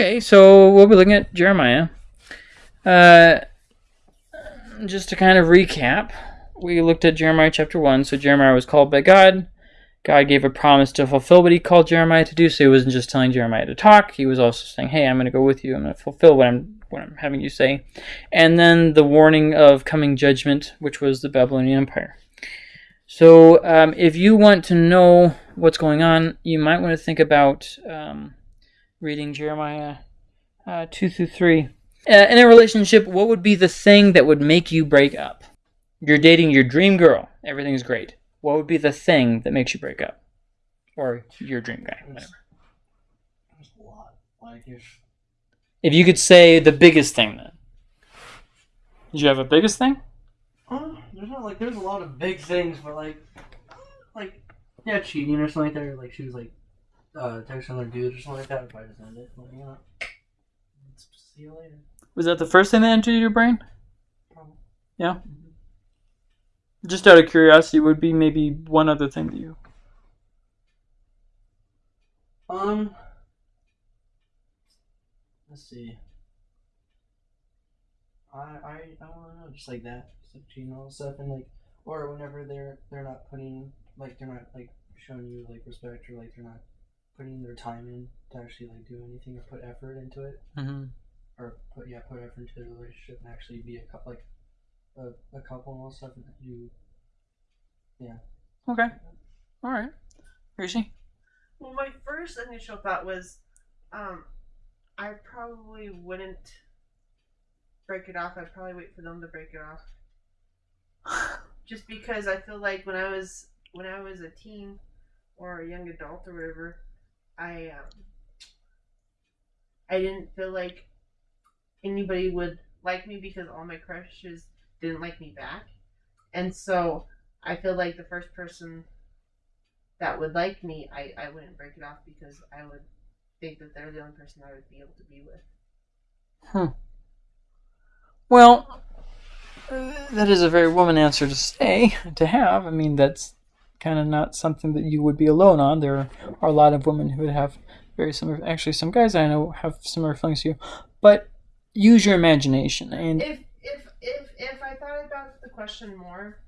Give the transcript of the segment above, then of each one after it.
Okay, so we'll be looking at Jeremiah. Uh, just to kind of recap, we looked at Jeremiah chapter 1. So Jeremiah was called by God. God gave a promise to fulfill what he called Jeremiah to do. So he wasn't just telling Jeremiah to talk, he was also saying, Hey, I'm going to go with you. I'm going to fulfill what I'm, what I'm having you say. And then the warning of coming judgment, which was the Babylonian Empire. So um, if you want to know what's going on, you might want to think about um, reading Jeremiah uh, 2 through 3. Uh, in a relationship, what would be the thing that would make you break up? You're dating your dream girl. Everything's great. What would be the thing that makes you break up? Or your dream guy, whatever. There's a lot. Like if If you could say the biggest thing then. Did you have a biggest thing? uh, there's not like there's a lot of big things, but like like yeah, cheating or something like that. Or, like she was like uh texting other dudes or something like that. If I'd probably just end it. Like, you know, let's see you later. Was that the first thing that entered your brain? Probably. Yeah. Just out of curiosity, would be maybe one other thing to you. Um, let's see. I I I don't know, just like that, cheating all stuff, and like, or whenever they're they're not putting like they're not like showing you like respect or like they're not putting their time in to actually like do anything or put effort into it Mm-hmm. or put yeah put effort into the relationship and actually be a couple like a, a couple and all stuff and you yeah. Okay. All right. Gracie? Well, my first initial thought was, um, I probably wouldn't break it off. I'd probably wait for them to break it off. Just because I feel like when I was when I was a teen or a young adult or whatever, I um, I didn't feel like anybody would like me because all my crushes didn't like me back, and so I feel like the first person that would like me, I, I wouldn't break it off because I would think that they're the only person I would be able to be with. Hmm. Well, uh, that is a very woman answer to say, to have. I mean, that's kind of not something that you would be alone on. There are a lot of women who would have very similar. Actually, some guys I know have similar feelings to you. But use your imagination and If if if if I thought about the question more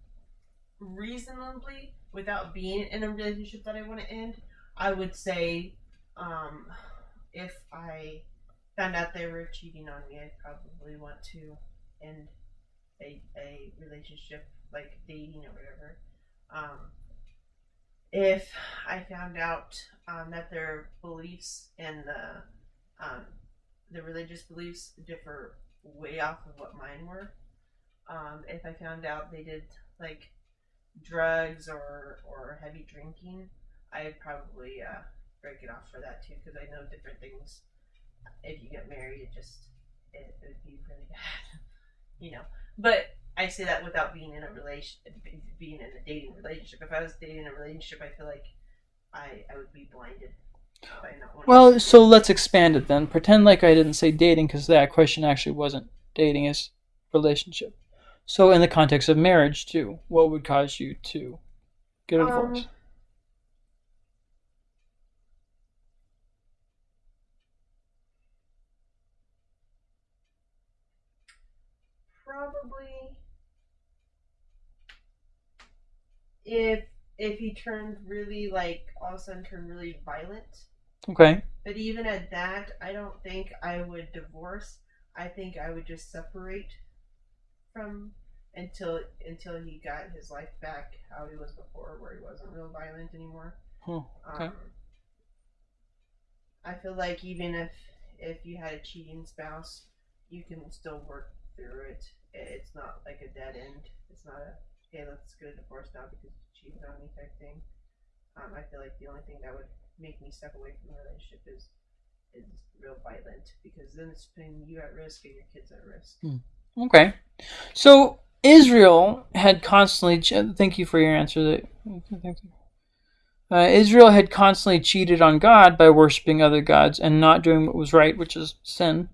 reasonably without being in a relationship that I want to end, I would say um, if I found out they were cheating on me, I'd probably want to end a, a relationship like dating or whatever. Um, if I found out um, that their beliefs and the um, the religious beliefs differ way off of what mine were. Um, if I found out they did like drugs or or heavy drinking, I'd probably uh, break it off for that too because I know different things. If you get married, it just it, it would be really bad, you know. But I say that without being in a relation, being in a dating relationship. If I was dating a relationship, I feel like I I would be blinded by not wanting. well, so let's expand it then. Pretend like I didn't say dating because that question actually wasn't dating, is relationship. So in the context of marriage too, what would cause you to get a divorce? Um, probably if if he turned really like all of a sudden turned really violent. okay. But even at that, I don't think I would divorce. I think I would just separate from until until he got his life back how he was before, where he wasn't real violent anymore. Okay. Um, I feel like even if if you had a cheating spouse, you can still work through it. It's not like a dead end. It's not a hey, let's get a divorce now because you cheated on me type thing. Um, I feel like the only thing that would make me step away from the relationship is is real violent because then it's putting you at risk and your kids at risk. Okay. So Israel had constantly. Thank you for your answer. That. Uh, Israel had constantly cheated on God by worshiping other gods and not doing what was right, which is sin.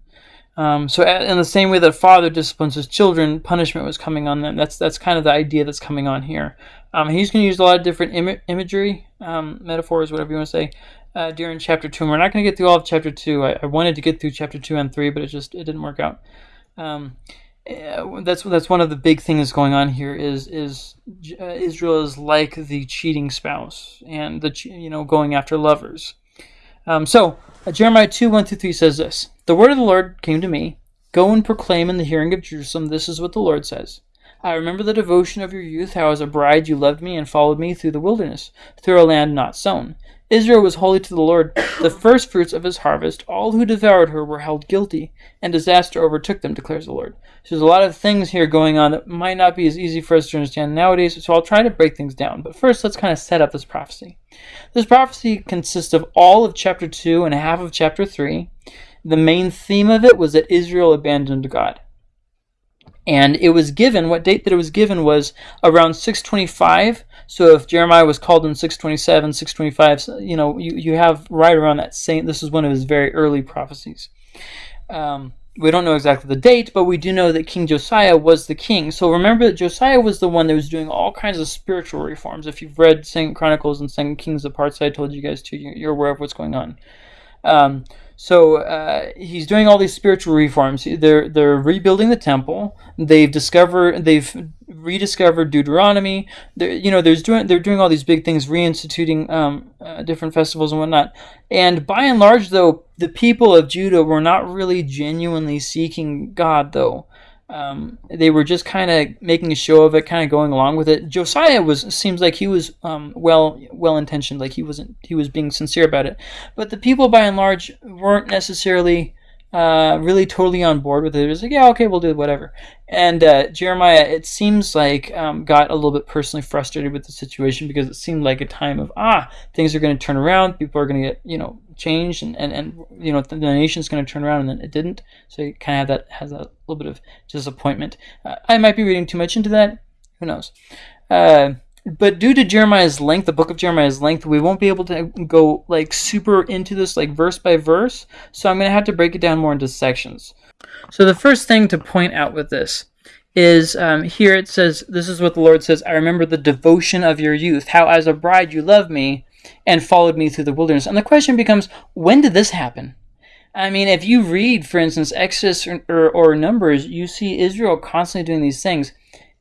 Um, so, in the same way that a father disciplines his children, punishment was coming on them. That's that's kind of the idea that's coming on here. Um, he's going to use a lot of different Im- imagery, um, metaphors, whatever you want to say, uh, during chapter two. And we're not going to get through all of chapter two. I, I wanted to get through chapter two and three, but it just it didn't work out. Um, uh, that's that's one of the big things going on here is is uh, Israel is like the cheating spouse and the you know going after lovers. Um, so Uh, Jeremiah two one through three says this: The word of the Lord came to me. Go and proclaim in the hearing of Jerusalem. This is what the Lord says. I remember the devotion of your youth, how as a bride you loved me and followed me through the wilderness, through a land not sown. Israel was holy to the Lord, the first fruits of his harvest. All who devoured her were held guilty, and disaster overtook them, declares the Lord. So there's a lot of things here going on that might not be as easy for us to understand nowadays, so I'll try to break things down. But first, let's kind of set up this prophecy. This prophecy consists of all of chapter 2 and half of chapter 3. The main theme of it was that Israel abandoned God and it was given what date that it was given was around 625 so if jeremiah was called in 627 625 you know you, you have right around that same this is one of his very early prophecies. Um, we don't know exactly the date but we do know that king josiah was the king. So remember that josiah was the one that was doing all kinds of spiritual reforms. If you've read second chronicles and second kings the parts i told you guys to you're aware of what's going on. Um, so uh, he's doing all these spiritual reforms. They're they're rebuilding the temple. They've discovered they've rediscovered Deuteronomy. They're, you know, there's doing they're doing all these big things, reinstituting um, uh, different festivals and whatnot. And by and large, though, the people of Judah were not really genuinely seeking God, though. Um, they were just kind of making a show of it, kind of going along with it. Josiah was seems like he was um, well well intentioned, like he wasn't he was being sincere about it. But the people, by and large, weren't necessarily uh, really totally on board with it. It was like, yeah, okay, we'll do whatever. And uh, Jeremiah, it seems like, um, got a little bit personally frustrated with the situation because it seemed like a time of, ah, things are going to turn around, people are going to get, you know, changed, and, and, and you know, the, the nation's going to turn around, and then it didn't. So you kind of have that, has a little bit of disappointment. Uh, I might be reading too much into that. Who knows? Uh, but due to Jeremiah's length, the book of Jeremiah's length, we won't be able to go like super into this like verse by verse. So I'm going to have to break it down more into sections. So the first thing to point out with this is um, here it says, This is what the Lord says I remember the devotion of your youth, how as a bride you loved me and followed me through the wilderness. And the question becomes, when did this happen? I mean, if you read, for instance, Exodus or, or, or Numbers, you see Israel constantly doing these things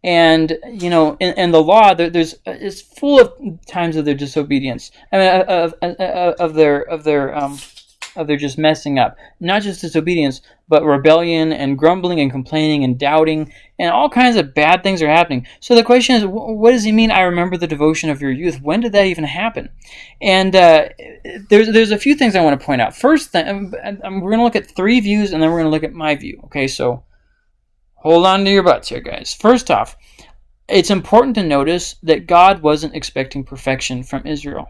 and you know in, in the law there, there's it's full of times of their disobedience i mean of, of, of their of their um of their just messing up. Not just disobedience but rebellion and grumbling and complaining and doubting and all kinds of bad things are happening. So the question is what does he mean i remember the devotion of your youth when did that even happen? And uh, there's there's a few things i want to point out. First thing um, um, we're going to look at three views and then we're going to look at my view okay? So hold on to your butts here, guys. First off, it's important to notice that God wasn't expecting perfection from Israel.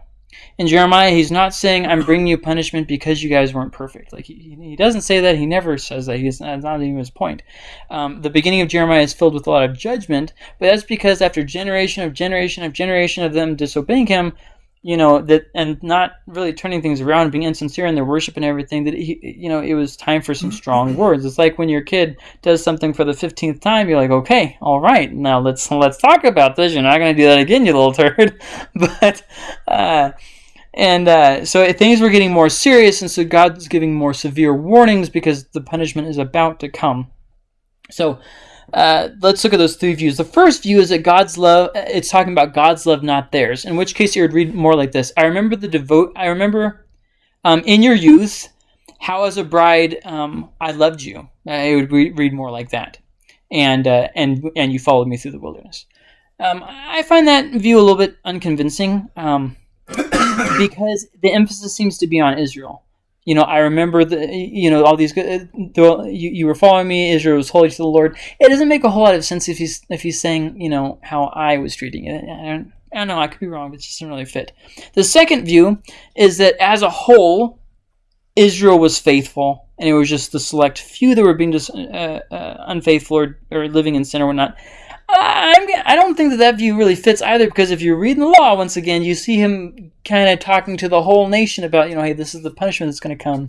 In Jeremiah, he's not saying, I'm bringing you punishment because you guys weren't perfect. Like, he, he doesn't say that. He never says that. He's, that's not even his point. Um, the beginning of Jeremiah is filled with a lot of judgment, but that's because after generation of generation of generation of them disobeying him, you know that and not really turning things around being insincere in their worship and everything that he, you know it was time for some strong words. It's like when your kid does something for the 15th time you're like okay all right now let's let's talk about this. You're not going to do that again you little turd. But uh and uh, so things were getting more serious and so god's giving more severe warnings because the punishment is about to come. So uh, let's look at those three views. The first view is that God's love, it's talking about God's love, not theirs. In which case, you would read more like this I remember the devote, I remember um, in your youth how, as a bride, um, I loved you. I would re- read more like that. And, uh, and, and you followed me through the wilderness. Um, I find that view a little bit unconvincing um, because the emphasis seems to be on Israel you know, I remember the, you know, all these. The, you, you were following me. Israel was holy to the Lord. It doesn't make a whole lot of sense if he's if he's saying, you know, how I was treating it. I don't, I don't know. I could be wrong, but it just doesn't really fit. The second view is that as a whole, Israel was faithful, and it was just the select few that were being just uh, uh, unfaithful or, or living in sin or whatnot. I don't think that that view really fits either because if you read the law once again, you see him kind of talking to the whole nation about, you know, hey, this is the punishment that's going to come,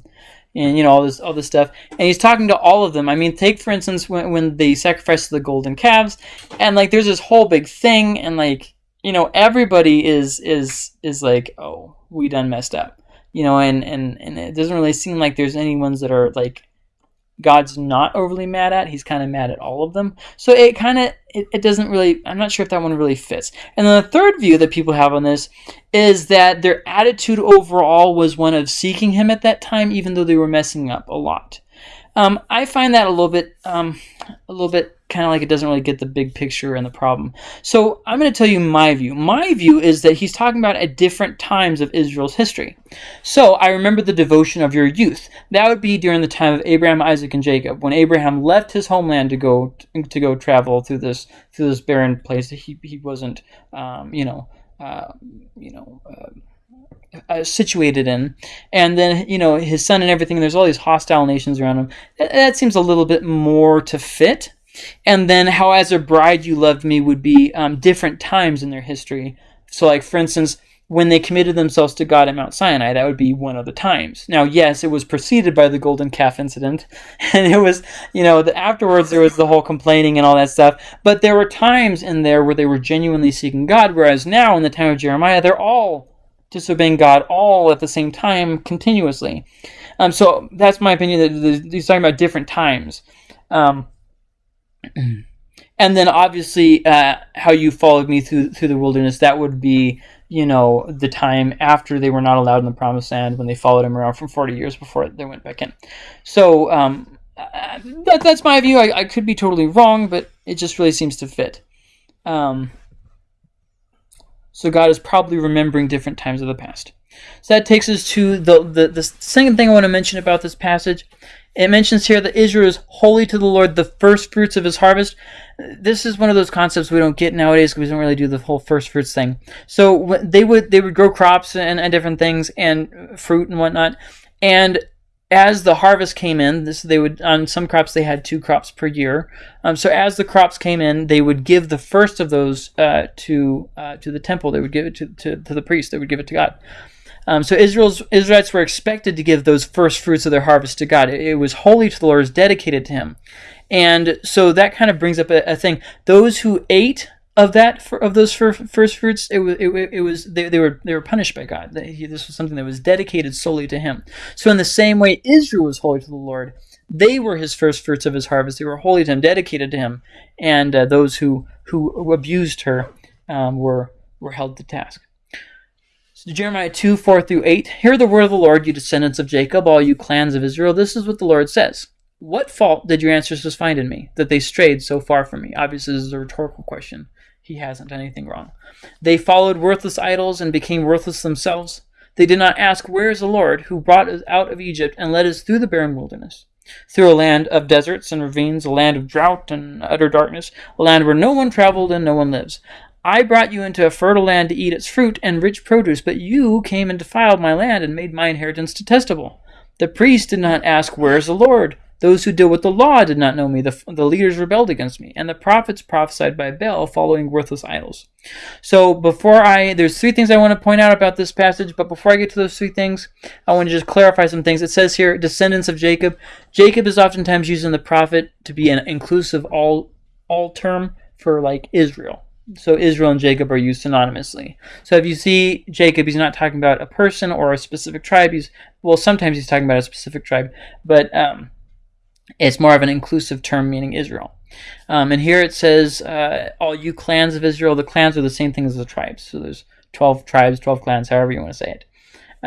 and you know all this all this stuff, and he's talking to all of them. I mean, take for instance when when they sacrificed the golden calves, and like there's this whole big thing, and like you know everybody is is is like, oh, we done messed up. you know, and and and it doesn't really seem like there's any ones that are like God's not overly mad at. He's kind of mad at all of them. So it kind of it, it doesn't really. I'm not sure if that one really fits. And then the third view that people have on this is that their attitude overall was one of seeking Him at that time, even though they were messing up a lot. Um, I find that a little bit, um, a little bit kind of like it doesn't really get the big picture and the problem. So I'm going to tell you my view. My view is that he's talking about at different times of Israel's history. So I remember the devotion of your youth. That would be during the time of Abraham, Isaac, and Jacob, when Abraham left his homeland to go to go travel through this through this barren place he he wasn't, um, you know, uh, you know. Uh, uh, situated in, and then you know his son and everything. There's all these hostile nations around him. That, that, seems a little bit more to fit. And then how as a bride you loved me would be um, different times in their history. So, like for instance, when they committed themselves to God at Mount Sinai, that would be one of the times. Now, yes, it was preceded by the golden calf incident, and it was, you know, the, afterwards there was the whole complaining and all that stuff. But there were times in there where they were genuinely seeking God, whereas now in the time of Jeremiah, they're all disobeying God all at the same time continuously. Um, so that's my opinion that he's talking about different times. Um, and then obviously uh, how you followed me through through the wilderness that would be you know the time after they were not allowed in the promised land when they followed him around for 40 years before they went back in so um, uh, that, that's my view I, I, could be totally wrong but it just really seems to fit um, so god is probably remembering different times of the past so that takes us to the, the, the second thing i want to mention about this passage it mentions here that Israel is holy to the Lord, the first fruits of his harvest. This is one of those concepts we don't get nowadays because we don't really do the whole first fruits thing. So they would they would grow crops and, and different things and fruit and whatnot, and as the harvest came in, this they would on some crops they had two crops per year. Um, so as the crops came in, they would give the first of those uh, to uh, to the temple. They would give it to, to, to the priest. They would give it to God. Um, so Israel's Israelites were expected to give those first fruits of their harvest to God. It, it was holy to the Lord, it was dedicated to Him, and so that kind of brings up a, a thing. Those who ate of that of those first fruits, it was it, it was they, they were they were punished by God. This was something that was dedicated solely to Him. So in the same way, Israel was holy to the Lord. They were His first fruits of His harvest. They were holy to Him, dedicated to Him, and uh, those who who abused her um, were were held to task. So Jeremiah 2, 4 through 8. Hear the word of the Lord, you descendants of Jacob, all you clans of Israel. This is what the Lord says. What fault did your ancestors find in me, that they strayed so far from me? Obviously, this is a rhetorical question. He hasn't done anything wrong. They followed worthless idols and became worthless themselves. They did not ask, Where is the Lord, who brought us out of Egypt and led us through the barren wilderness? Through a land of deserts and ravines, a land of drought and utter darkness, a land where no one traveled and no one lives. I brought you into a fertile land to eat its fruit and rich produce, but you came and defiled my land and made my inheritance detestable. The priests did not ask, Where is the Lord? Those who deal with the law did not know me. The, the leaders rebelled against me. And the prophets prophesied by Baal, following worthless idols. So, before I, there's three things I want to point out about this passage, but before I get to those three things, I want to just clarify some things. It says here, descendants of Jacob. Jacob is oftentimes used in the prophet to be an inclusive all, all term for like Israel so Israel and Jacob are used synonymously. So if you see Jacob, he's not talking about a person or a specific tribe. He's well, sometimes he's talking about a specific tribe, but um, it's more of an inclusive term meaning Israel. Um, and here it says, uh, "All you clans of Israel." The clans are the same thing as the tribes. So there's twelve tribes, twelve clans, however you want to say it.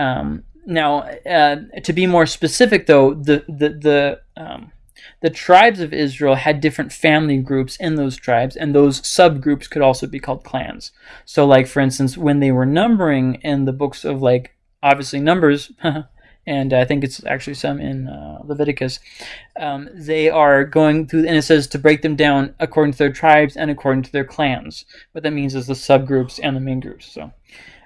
Um, now, uh, to be more specific, though, the the the um, the tribes of Israel had different family groups in those tribes, and those subgroups could also be called clans. So, like for instance, when they were numbering in the books of like obviously Numbers, and I think it's actually some in uh, Leviticus, um, they are going through, and it says to break them down according to their tribes and according to their clans. What that means is the subgroups and the main groups. So.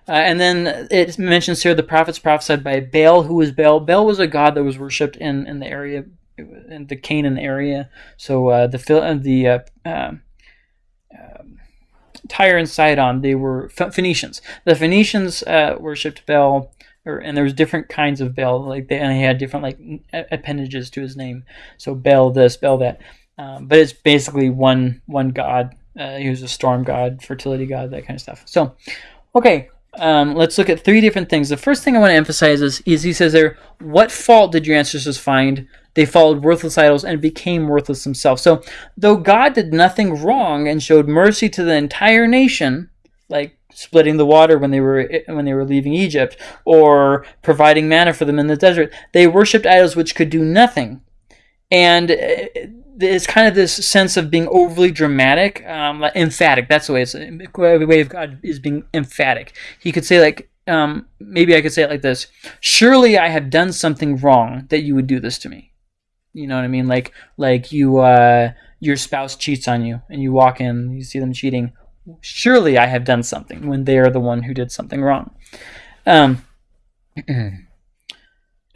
Uh, and then it mentions here the prophets prophesied by Baal. Who was Baal? Baal was a god that was worshipped in, in the area in the Canaan area. So uh, the uh, the uh, um, um, Tyre and Sidon, they were Phoenicians. The Phoenicians uh, worshipped Baal, or, and there was different kinds of Baal. Like they and he had different like appendages to his name. So Baal this, Baal that. Um, but it's basically one one god. Uh, he was a storm god, fertility god, that kind of stuff. So, okay, um, let's look at three different things. The first thing I want to emphasize is, is he says there, what fault did your ancestors find? They followed worthless idols and became worthless themselves. So, though God did nothing wrong and showed mercy to the entire nation, like splitting the water when they were when they were leaving Egypt, or providing manna for them in the desert, they worshipped idols which could do nothing. And uh, it's kind of this sense of being overly dramatic, um, like emphatic. That's the way it's the way of God is being emphatic. He could say like, um, maybe I could say it like this: Surely I have done something wrong that you would do this to me. You know what I mean? Like like you uh, your spouse cheats on you, and you walk in, you see them cheating. Surely I have done something when they are the one who did something wrong. Um,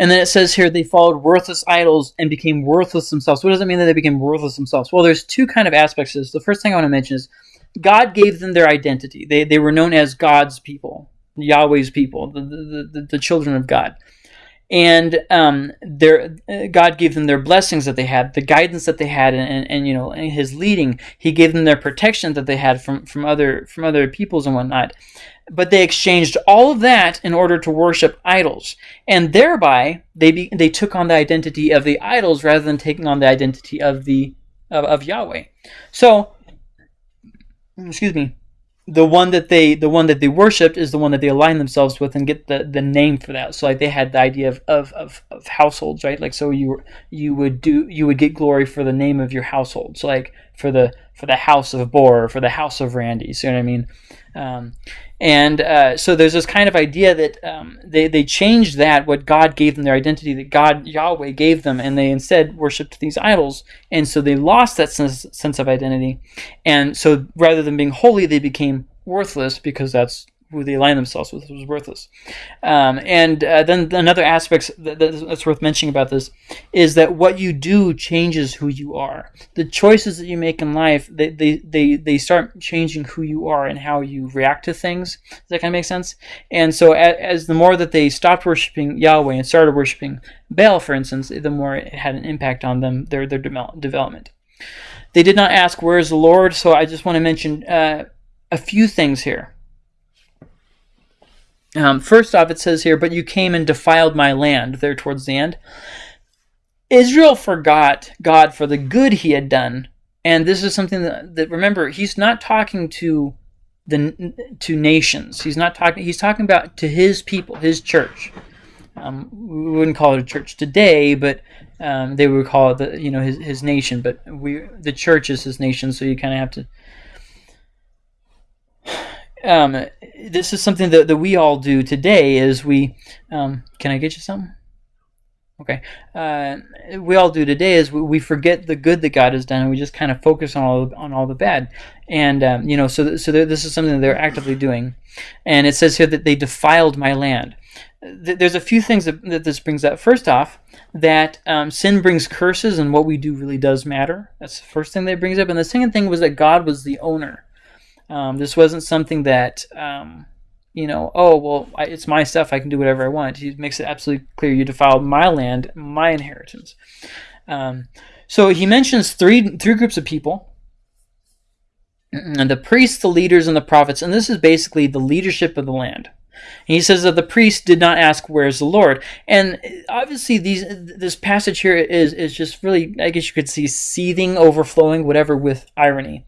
And then it says here they followed worthless idols and became worthless themselves. What does it mean that they became worthless themselves? Well, there's two kind of aspects to this. The first thing I want to mention is God gave them their identity. They, they were known as God's people, Yahweh's people, the, the, the, the children of God. And um, their, God gave them their blessings that they had, the guidance that they had, and, and, and you know His leading. He gave them their protection that they had from, from other from other peoples and whatnot. But they exchanged all of that in order to worship idols. And thereby they be, they took on the identity of the idols rather than taking on the identity of the of, of Yahweh. So excuse me the one that they the one that they worshipped is the one that they align themselves with and get the, the name for that. So like they had the idea of, of, of, of households right? Like so you you would do you would get glory for the name of your household. So like for the for the house of Bor for the house of Randy you know what I mean um, and uh, so there's this kind of idea that um, they, they changed that, what God gave them, their identity, that God, Yahweh, gave them, and they instead worshiped these idols. And so they lost that sense, sense of identity. And so rather than being holy, they became worthless because that's who they align themselves with was worthless. Um, and uh, then another aspect that, that's worth mentioning about this is that what you do changes who you are. The choices that you make in life, they, they, they, they start changing who you are and how you react to things. Does that kind of make sense? And so as, as the more that they stopped worshiping Yahweh and started worshiping Baal, for instance, the more it had an impact on them, their, their development. They did not ask, where is the Lord? So I just want to mention uh, a few things here. Um, first off, it says here, but you came and defiled my land, there towards the end. Israel forgot God for the good he had done. And this is something that, that remember, he's not talking to the to nations. He's not talking. He's talking about to his people, his church. Um, we wouldn't call it a church today, but um, they would call it the you know his, his nation. But we the church is his nation, so you kind of have to um, this is something that, that we all do today is we um, can i get you something okay uh, we all do today is we, we, forget the good that god has done and we just kind of focus on all on all the bad and um, you know so th- so this is something that they're actively doing and it says here that they defiled my land there's a few things that, that, this brings up. First off, that um, sin brings curses, and what we do really does matter. That's the first thing that brings up. And the second thing was that God was the owner. Um, this wasn't something that, um, you know, oh, well, I, it's my stuff. I can do whatever I want. He makes it absolutely clear you defiled my land, my inheritance. Um, so he mentions three, three groups of people and the priests, the leaders, and the prophets. And this is basically the leadership of the land. he says that the priests did not ask, "Where's the Lord?" And obviously, these this passage here is is just really, I guess you could see, seething, overflowing, whatever, with irony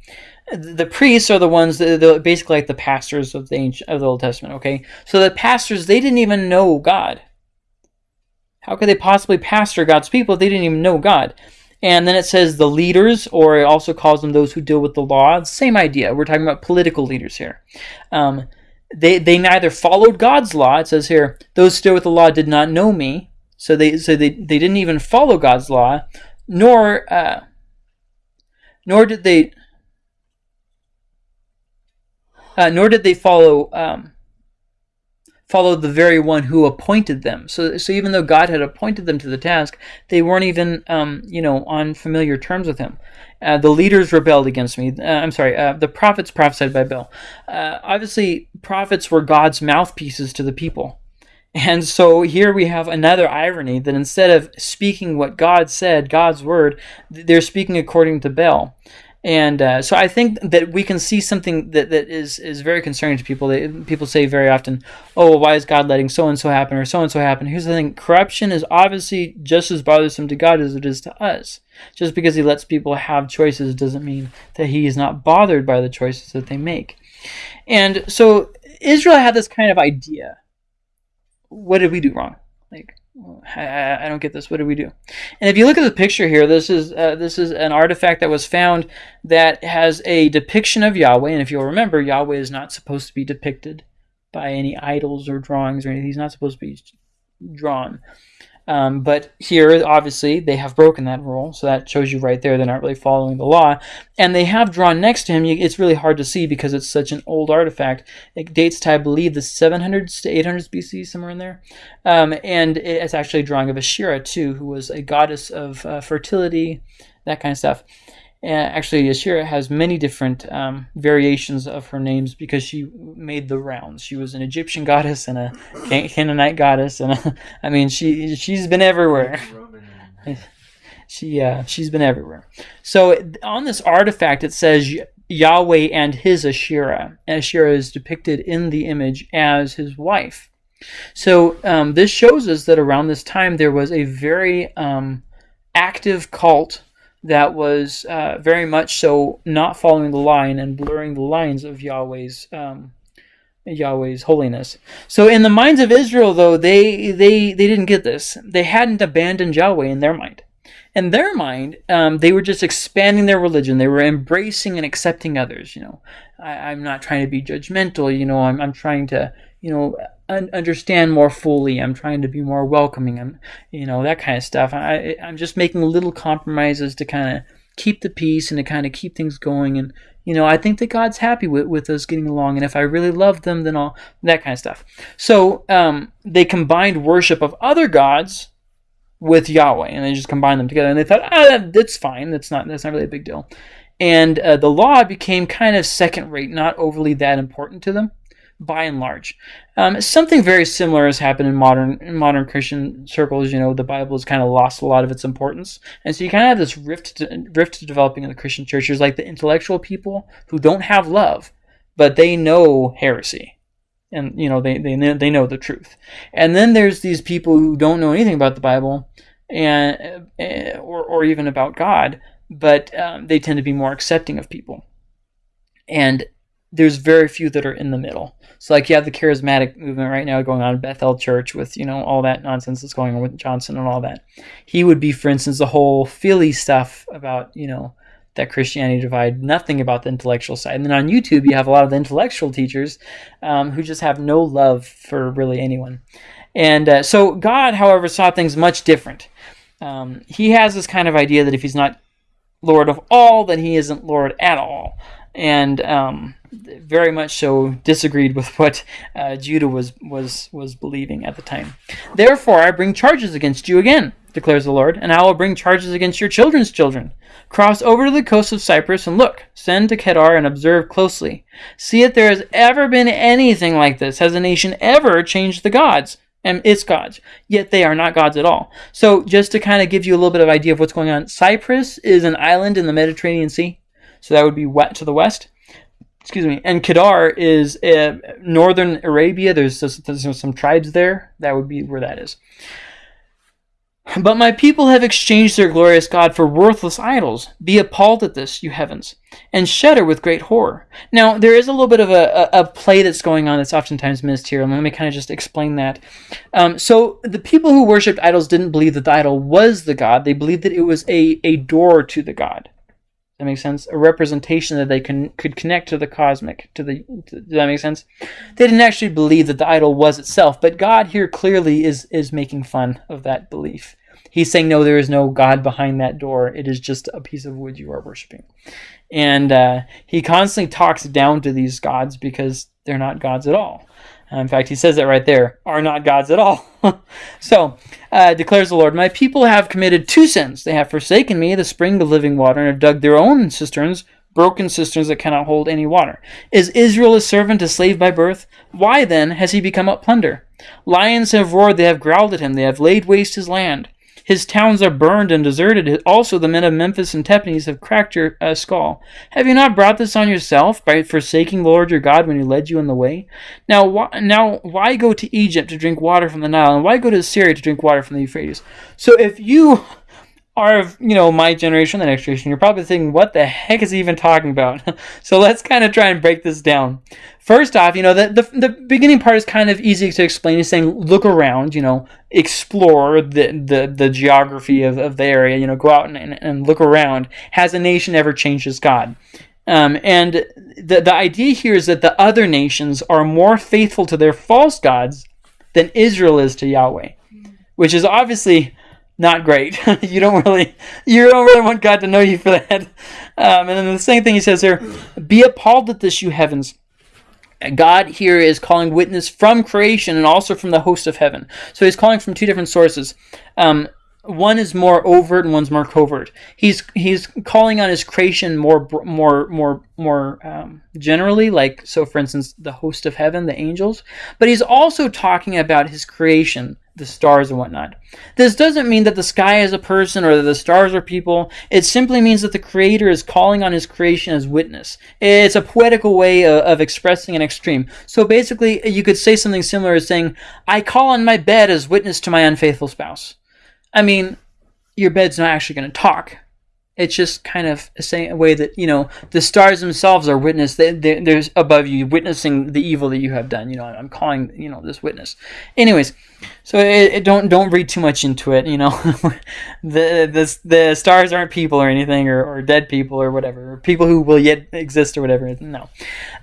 the priests are the ones that basically like the pastors of the ancient, of the Old Testament. Okay, so the pastors they didn't even know God. How could they possibly pastor God's people if they didn't even know God? And then it says the leaders, or it also calls them those who deal with the law. Same idea. We're talking about political leaders here. Um, they they neither followed God's law. It says here, those who deal with the law did not know me. So they so they, they didn't even follow God's law, nor uh, nor did they uh, nor did they follow um, follow the very one who appointed them. So, so even though God had appointed them to the task, they weren't even, um, you know, on familiar terms with Him. Uh, the leaders rebelled against me. Uh, I'm sorry. Uh, the prophets prophesied by Baal. Uh, obviously, prophets were God's mouthpieces to the people. And so here we have another irony that instead of speaking what God said, God's word, they're speaking according to Baal. And uh, so I think that we can see something that, that is, is very concerning to people. They, people say very often, oh, well, why is God letting so and so happen or so and so happen? Here's the thing corruption is obviously just as bothersome to God as it is to us. Just because He lets people have choices doesn't mean that He is not bothered by the choices that they make. And so Israel had this kind of idea. What did we do wrong? Like, I, I don't get this. What do we do? And if you look at the picture here, this is uh, this is an artifact that was found that has a depiction of Yahweh. And if you'll remember, Yahweh is not supposed to be depicted by any idols or drawings or anything. He's not supposed to be drawn. Um, but here, obviously, they have broken that rule, so that shows you right there they're not really following the law. And they have drawn next to him. It's really hard to see because it's such an old artifact. It dates to, I believe, the 700s to 800s BC, somewhere in there. Um, and it's actually a drawing of Asherah too, who was a goddess of uh, fertility, that kind of stuff. Actually, Asherah has many different um, variations of her names because she made the rounds. She was an Egyptian goddess and a Canaanite goddess, and a, I mean, she she's been everywhere. she uh, she's been everywhere. So on this artifact, it says Yahweh and his Asherah. Asherah is depicted in the image as his wife. So um, this shows us that around this time there was a very um, active cult that was uh, very much so not following the line and blurring the lines of Yahweh's um, Yahweh's holiness. So in the minds of Israel, though, they they they didn't get this. They hadn't abandoned Yahweh in their mind. In their mind, um, they were just expanding their religion. They were embracing and accepting others. You know, I, am not trying to be judgmental. You know, I'm I'm trying to you know un- understand more fully. I'm trying to be more welcoming. I'm, you know, that kind of stuff. I, I'm just making little compromises to kind of keep the peace and to kind of keep things going. And, you know, I think that God's happy with, with us getting along. And if I really love them, then all that kind of stuff. So um, they combined worship of other gods with Yahweh, and they just combined them together. And they thought, ah, that's fine. That's not that's not really a big deal. And uh, the law became kind of second rate, not overly that important to them by and large. Um, something very similar has happened in modern in modern Christian circles. You know, the Bible has kind of lost a lot of its importance, and so you kind of have this rift to, rift developing in the Christian church. There's like the intellectual people who don't have love, but they know heresy, and you know they they they know the truth. And then there's these people who don't know anything about the Bible, and uh, or or even about God, but um, they tend to be more accepting of people. And there's very few that are in the middle. So like you have the charismatic movement right now going on in Bethel Church with you know all that nonsense that's going on with Johnson and all that. He would be, for instance, the whole Philly stuff about you know that Christianity divide, nothing about the intellectual side. And then on YouTube, you have a lot of the intellectual teachers um, who just have no love for really anyone. And uh, so God, however, saw things much different. Um, he has this kind of idea that if he's not Lord of all, then he isn't Lord at all. And um, very much so disagreed with what uh, Judah was, was, was believing at the time. Therefore, I bring charges against you again, declares the Lord, and I will bring charges against your children's children. Cross over to the coast of Cyprus and look. Send to Kedar and observe closely. See if there has ever been anything like this. Has a nation ever changed the gods? and its gods, yet they are not gods at all. So, just to kind of give you a little bit of idea of what's going on, Cyprus is an island in the Mediterranean Sea, so that would be wet to the west excuse me, and Kedar is uh, northern Arabia. There's, there's some tribes there. That would be where that is. But my people have exchanged their glorious God for worthless idols. Be appalled at this, you heavens, and shudder with great horror. Now, there is a little bit of a, a, a play that's going on that's oftentimes missed here, and let me kind of just explain that. Um, so, the people who worshipped idols didn't believe that the idol was the God, they believed that it was a, a door to the God. That makes sense. A representation that they can could connect to the cosmic. To the does that make sense? They didn't actually believe that the idol was itself, but God here clearly is is making fun of that belief. He's saying, no, there is no God behind that door. It is just a piece of wood you are worshiping. And uh, he constantly talks down to these gods because they're not gods at all. In fact, he says it right there are not gods at all. so, uh, declares the Lord, My people have committed two sins. They have forsaken me, the spring of living water, and have dug their own cisterns, broken cisterns that cannot hold any water. Is Israel a servant, a slave by birth? Why then has he become a plunder? Lions have roared, they have growled at him, they have laid waste his land. His towns are burned and deserted. Also, the men of Memphis and Tahpanhes have cracked your uh, skull. Have you not brought this on yourself by forsaking the Lord your God when he led you in the way? Now, now, why go to Egypt to drink water from the Nile, and why go to Assyria to drink water from the Euphrates? So, if you are you know my generation, the next generation, you're probably thinking, what the heck is he even talking about? so let's kind of try and break this down. First off, you know the, the the beginning part is kind of easy to explain. He's saying look around, you know, explore the the, the geography of, of the area, you know, go out and, and, and look around. Has a nation ever changed its God? Um, and the the idea here is that the other nations are more faithful to their false gods than Israel is to Yahweh, which is obviously not great. you don't really you don't really want God to know you for that. Um, and then the same thing he says here: "Be appalled at this, you heavens." God here is calling witness from creation and also from the host of heaven. So he's calling from two different sources. Um, one is more overt and one's more covert. He's he's calling on his creation more more more more um, generally, like so. For instance, the host of heaven, the angels. But he's also talking about his creation, the stars and whatnot. This doesn't mean that the sky is a person or that the stars are people. It simply means that the Creator is calling on His creation as witness. It's a poetical way of, of, expressing an extreme. So basically, you could say something similar as saying, I call on my bed as witness to my unfaithful spouse. I mean, your bed's not actually going to talk. It's just kind of a, way that, you know, the stars themselves are witness. They, they, they're above you, witnessing the evil that you have done. You know, I'm calling, you know, this witness. Anyways, so it, it don't don't read too much into it. You know, the the the stars aren't people or anything, or, or dead people or whatever, or people who will yet exist or whatever. No.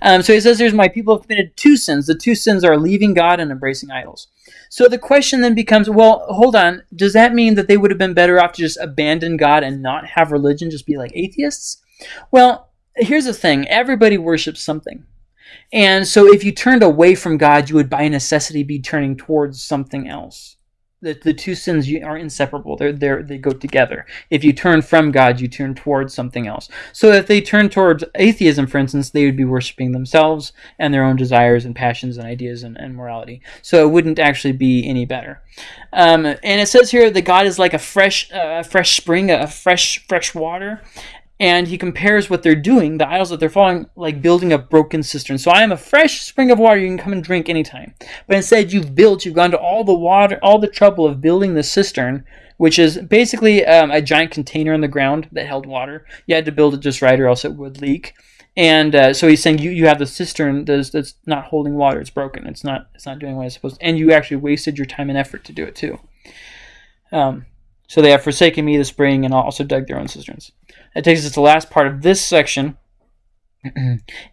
Um, so he says, "There's my people have committed two sins. The two sins are leaving God and embracing idols." So the question then becomes, well, hold on. Does that mean that they would have been better off to just abandon God and not have religion, just be like atheists? Well, here's the thing. Everybody worships something. And so if you turned away from God, you would by necessity be turning towards something else. The, the two sins are inseparable. They're, they're, they go together. If you turn from God, you turn towards something else. So if they turn towards atheism, for instance, they would be worshiping themselves and their own desires and passions and ideas and, and morality. So it wouldn't actually be any better. Um, and it says here that God is like a fresh, uh, fresh spring, a fresh, fresh water and he compares what they're doing, the idols that they're following, like building a broken cistern. So I am a fresh spring of water you can come and drink anytime. But instead, you've built, you've gone to all the water, all the trouble of building the cistern, which is basically um, a giant container in the ground that held water. You had to build it just right, or else it would leak. And uh, so he's saying you, you have the cistern that's, that's not holding water. It's broken. It's not it's not doing what it's supposed to. And you actually wasted your time and effort to do it too. Um, so they have forsaken me, the spring, and also dug their own cisterns. That takes us to the last part of this section.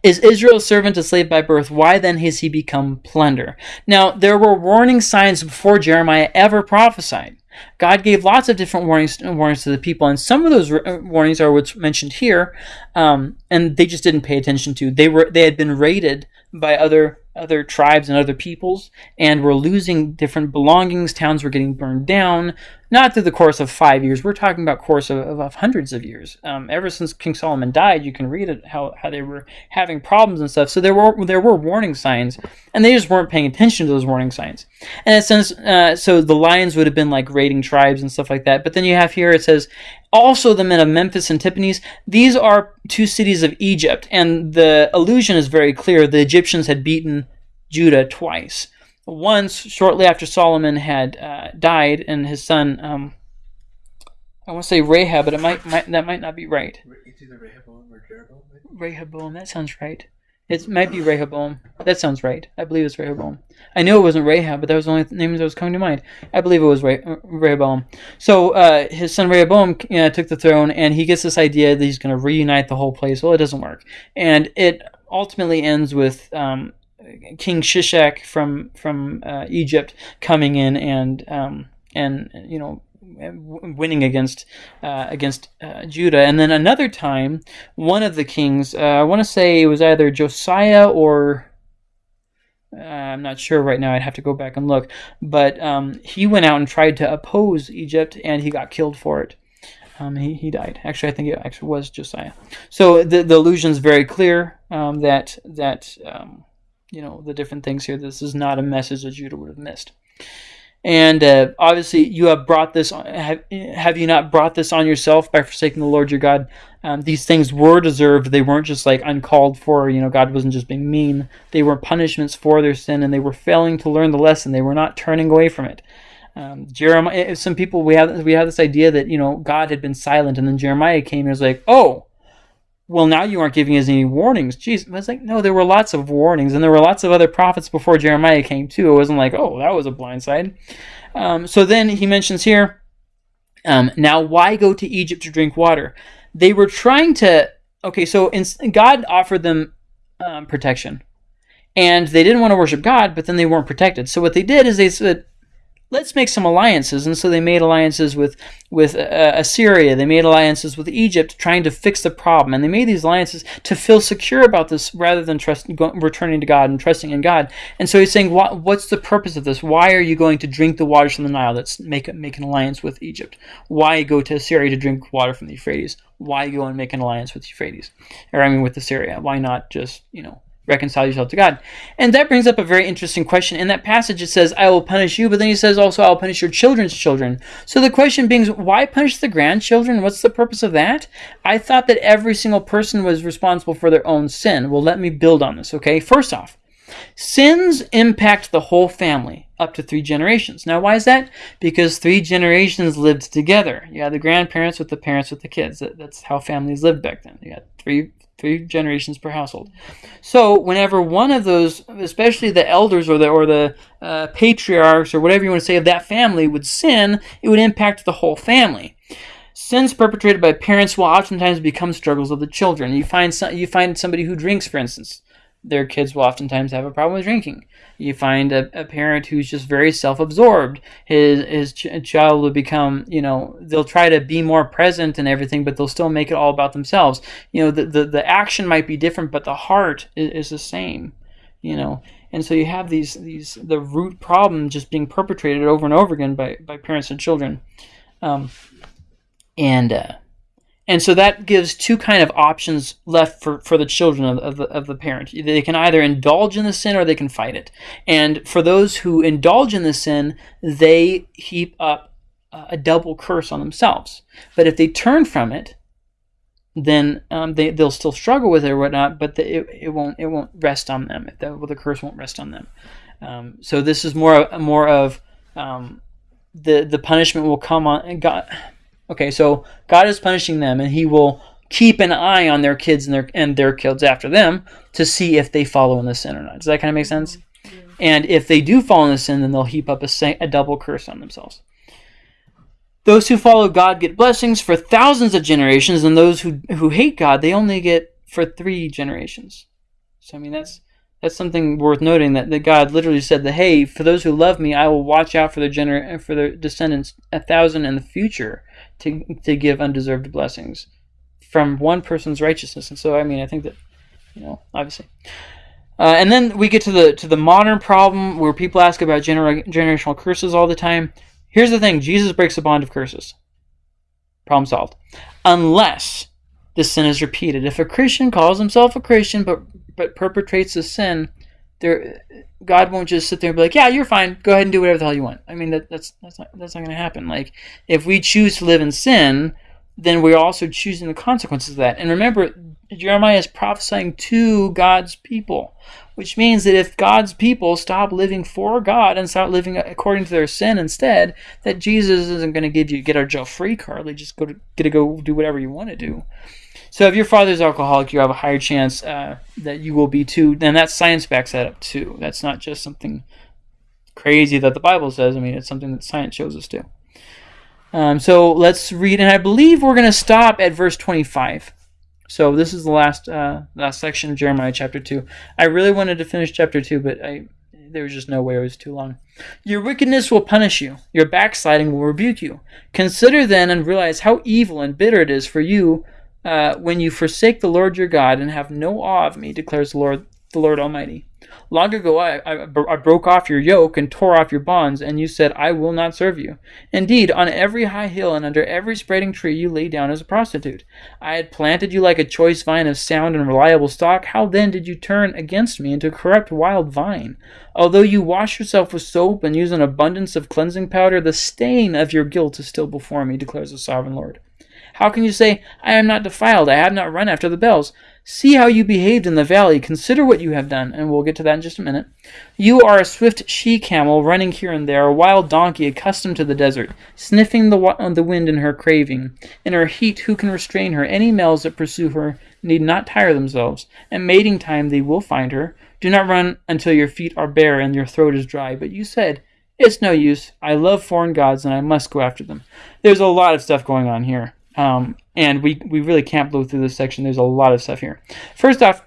is Israel servant, a slave by birth? Why then has he become plunder? Now, there were warning signs before Jeremiah ever prophesied. God gave lots of different warnings warnings to the people, and some of those uh, warnings are what's mentioned here, um, and they just didn't pay attention to. They were they had been raided by other other tribes and other peoples, and were losing different belongings. Towns were getting burned down not through the course of five years. We're talking about course of, of, of hundreds of years. Um, ever since King Solomon died, you can read it how, how they were having problems and stuff. So there were there were warning signs, and they just weren't paying attention to those warning signs. And says uh, so the lions would have been like raiding tribes and stuff like that. But then you have here it says also the men of Memphis and Tahpanhes. These are two cities of Egypt, and the allusion is very clear. The Egyptians had beaten Judah twice once shortly after Solomon had uh, died and his son, um, I want to say Rahab, but it might, might that might not be right. It's either Rehoboam or Jeroboam. Rehoboam, that sounds right. It might be Rehoboam. That sounds right. I believe it's Rehoboam. I knew it wasn't Rahab, but that was the only name that was coming to mind. I believe it was Re- Rehoboam. So uh, his son Rehoboam uh, took the throne, and he gets this idea that he's going to reunite the whole place. Well, it doesn't work, and it ultimately ends with um, King Shishak from from uh, Egypt coming in and um, and you know winning against uh, against uh, Judah, and then another time, one of the kings, uh, I want to say it was either Josiah or uh, I'm not sure right now. I'd have to go back and look, but um, he went out and tried to oppose Egypt, and he got killed for it. Um, he, he died. Actually, I think it actually was Josiah. So the the illusion is very clear um, that that um, you know the different things here. This is not a message that Judah would have missed. And uh, obviously, you have brought this. Have, have you not brought this on yourself by forsaking the Lord your God? Um, these things were deserved. They weren't just like uncalled for. You know, God wasn't just being mean. They were punishments for their sin, and they were failing to learn the lesson. They were not turning away from it. Um, Jeremiah. Some people we have we have this idea that you know God had been silent, and then Jeremiah came and was like, "Oh, well, now you aren't giving us any warnings." Jeez, I was like, "No, there were lots of warnings, and there were lots of other prophets before Jeremiah came too. It wasn't like, oh, that was a blindside." Um, so then he mentions here, um, now why go to Egypt to drink water? They were trying to. Okay, so in, God offered them um, protection, and they didn't want to worship God, but then they weren't protected. So what they did is they said, let's make some alliances. And so they made alliances with with uh, Assyria. They made alliances with Egypt, trying to fix the problem. And they made these alliances to feel secure about this, rather than trust, returning to God and trusting in God. And so he's saying, what, what's the purpose of this? Why are you going to drink the waters from the Nile? Let's make make an alliance with Egypt. Why go to Assyria to drink water from the Euphrates? Why go and make an alliance with Euphrates, or I mean with Assyria? Why not just you know reconcile yourself to God. And that brings up a very interesting question. In that passage, it says, I will punish you, but then he says also, I will punish your children's children. So the question being, why punish the grandchildren? What's the purpose of that? I thought that every single person was responsible for their own sin. Well, let me build on this, okay? First off, sins impact the whole family up to three generations. Now, why is that? Because three generations lived together. You had the grandparents with the parents with the kids. That's how families lived back then. You had three three generations per household. So whenever one of those, especially the elders or the or the uh, patriarchs or whatever you want to say of that family would sin, it would impact the whole family. Sins perpetrated by parents will oftentimes become struggles of the children. You find some, you find somebody who drinks, for instance, their kids will oftentimes have a problem with drinking. You find a, a parent who's just very self-absorbed. His his ch- child will become, you know, they'll try to be more present and everything, but they'll still make it all about themselves. You know, the the, the action might be different, but the heart is, is the same. You know, and so you have these these the root problem just being perpetrated over and over again by by parents and children, um, and. Uh, and so that gives two kind of options left for, for the children of, of, the, of the parent. They can either indulge in the sin or they can fight it. And for those who indulge in the sin, they heap up a double curse on themselves. But if they turn from it, then um, they they'll still struggle with it or whatnot, but the, it, it won't it won't rest on them. The, well, the curse won't rest on them. Um, so this is more more of um, the the punishment will come on God Okay, so God is punishing them, and He will keep an eye on their kids and their and their kids after them to see if they follow in the sin or not. Does that kind of make sense? Yeah. And if they do fall in the sin, then they'll heap up a, a double curse on themselves. Those who follow God get blessings for thousands of generations, and those who who hate God, they only get for three generations. So I mean that's that's something worth noting that, that God literally said that hey, for those who love me, I will watch out for their gener- for their descendants a thousand in the future to, to give undeserved blessings from one person's righteousness. And so, I mean, I think that, you know, obviously. Uh, and then we get to the to the modern problem where people ask about gener- generational curses all the time. Here's the thing: Jesus breaks the bond of curses. Problem solved. Unless the sin is repeated. If a Christian calls himself a Christian but but perpetrates a sin, there God won't just sit there and be like, "Yeah, you're fine. Go ahead and do whatever the hell you want." I mean, that, that's that's not that's not going to happen. Like, if we choose to live in sin, then we're also choosing the consequences of that. And remember, Jeremiah is prophesying to God's people, which means that if God's people stop living for God and start living according to their sin instead, that Jesus isn't going to give you get our jail free card. Just go to get to go do whatever you want to do. So if your father's alcoholic, you have a higher chance uh, that you will be too. And that science backs that up too. That's not just something crazy that the Bible says. I mean, it's something that science shows us too. Um, so let's read, and I believe we're going to stop at verse 25. So this is the last uh, last section of Jeremiah chapter two. I really wanted to finish chapter two, but I there was just no way it was too long. Your wickedness will punish you. Your backsliding will rebuke you. Consider then and realize how evil and bitter it is for you uh, when you forsake the Lord your God and have no awe of me, declares the Lord, the Lord Almighty. Long ago I, I, I broke off your yoke and tore off your bonds, and you said, I will not serve you. Indeed, on every high hill and under every spreading tree you lay down as a prostitute. I had planted you like a choice vine of sound and reliable stock. How then did you turn against me into a corrupt wild vine? Although you wash yourself with soap and use an abundance of cleansing powder, the stain of your guilt is still before me, declares the sovereign Lord. How can you say, I am not defiled, I have not run after the Baals? See how you behaved in the valley, consider what you have done, and we'll get to that in just a minute. You are a swift she camel running here and there, a wild donkey accustomed to the desert, sniffing the, the wind in her craving. In her heat, who can restrain her? Any males that pursue her need not tire themselves. At mating time, they will find her. Do not run until your feet are bare and your throat is dry. But you said, It's no use. I love foreign gods and I must go after them. There's a lot of stuff going on here. Um, and we, we really can't blow through this section. There's a lot of stuff here. First off,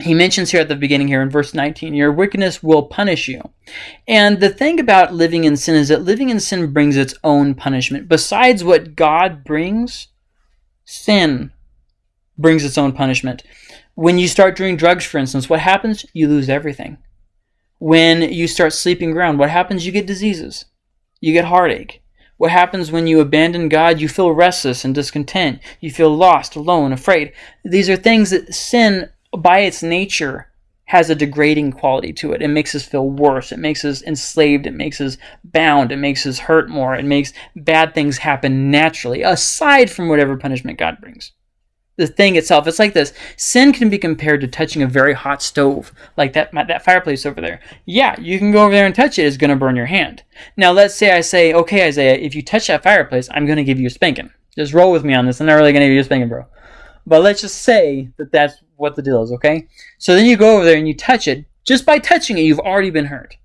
he mentions here at the beginning here in verse 19 your wickedness will punish you. And the thing about living in sin is that living in sin brings its own punishment. Besides what god brings sin brings its own punishment. When you start doing drugs for instance what happens? You lose everything. When you start sleeping around what happens? You get diseases. You get heartache what happens when you abandon God? You feel restless and discontent. You feel lost, alone, afraid. These are things that sin, by its nature, has a degrading quality to it. It makes us feel worse. It makes us enslaved. It makes us bound. It makes us hurt more. It makes bad things happen naturally, aside from whatever punishment God brings the thing itself. It's like this. Sin can be compared to touching a very hot stove, like that that fireplace over there. Yeah, you can go over there and touch it. It's going to burn your hand. Now, let's say I say, okay, Isaiah, if you touch that fireplace, I'm going to give you a spanking. Just roll with me on this. I'm not really going to give you a spanking, bro. But let's just say that that's what the deal is, okay? So then you go over there and you touch it. Just by touching it, you've already been hurt.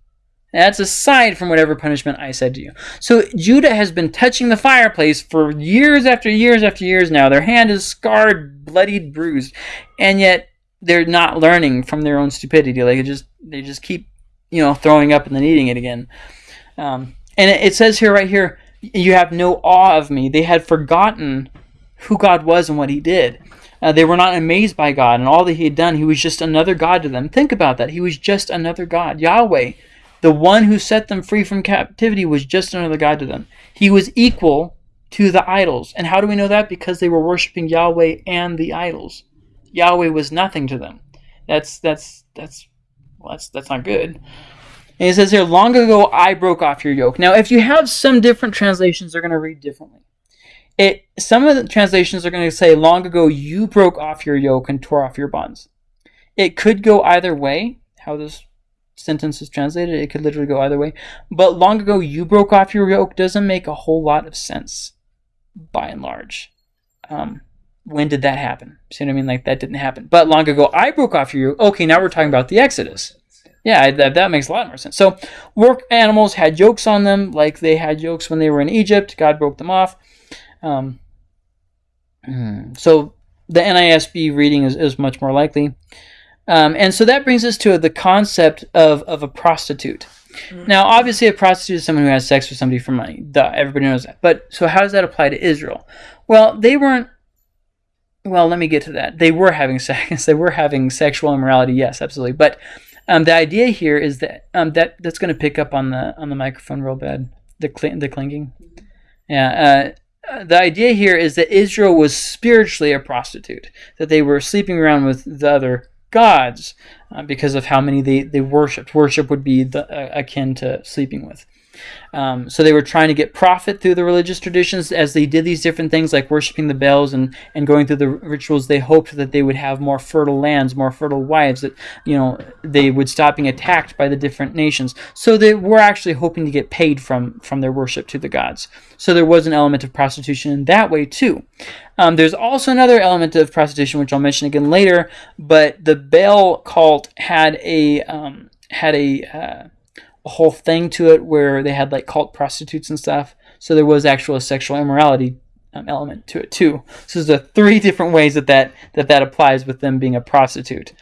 That's aside from whatever punishment I said to you. So Judah has been touching the fireplace for years after years after years now. Their hand is scarred, bloodied, bruised, and yet they're not learning from their own stupidity. Like just they just keep, you know, throwing up and then eating it again. Um, and it, it says here, right here, you have no awe of me. They had forgotten who God was and what He did. Uh, they were not amazed by God and all that He had done. He was just another God to them. Think about that. He was just another God. Yahweh the one who set them free from captivity was just another God to them. He was equal to the idols. And how do we know that? Because they were worshiping Yahweh and the idols. Yahweh was nothing to them. That's that's that's well, that's that's not good. And he says here, long ago I broke off your yoke. Now, if you have some different translations, they're going to read differently. It some of the translations are going to say, long ago you broke off your yoke and tore off your bonds. It could go either way. How this sentence is translated. It could literally go either way. But long ago, you broke off your yoke doesn't make a whole lot of sense, by and large. Um, when did that happen? See what I mean? Like that didn't happen. But long ago, I broke off your yoke. Okay, now we're talking about the Exodus. Yeah, that, that makes a lot more sense. So, work animals had yokes on them, like they had yokes when they were in Egypt. God broke them off. Um, hmm, so, the NISB reading is, is much more likely. Um, and so that brings us to the concept of, of a prostitute. Mm-hmm. Now, obviously, a prostitute is someone who has sex with somebody for money. Duh, everybody knows that. But so, how does that apply to Israel? Well, they weren't. Well, let me get to that. They were having sex. They were having sexual immorality. Yes, absolutely. But um, the idea here is that um, that that's going to pick up on the on the microphone real bad. The cl- the clinking. Yeah. Uh, the idea here is that Israel was spiritually a prostitute. That they were sleeping around with the other gods uh, because of how many they, they worshipped. Worship would be the, uh, akin to sleeping with. Um, so they were trying to get profit through the religious traditions as they did these different things like worshiping the Baals and, and going through the rituals. They hoped that they would have more fertile lands, more fertile wives, that you know they would stop being attacked by the different nations. So they were actually hoping to get paid from from their worship to the gods. So there was an element of prostitution in that way too. Um, there's also another element of prostitution which I'll mention again later, but the Baal cult had a um, had a uh, a whole thing to it where they had like cult prostitutes and stuff. So there was actual sexual immorality um, element to it too. So there's the three different ways that that, that, that applies with them being a prostitute.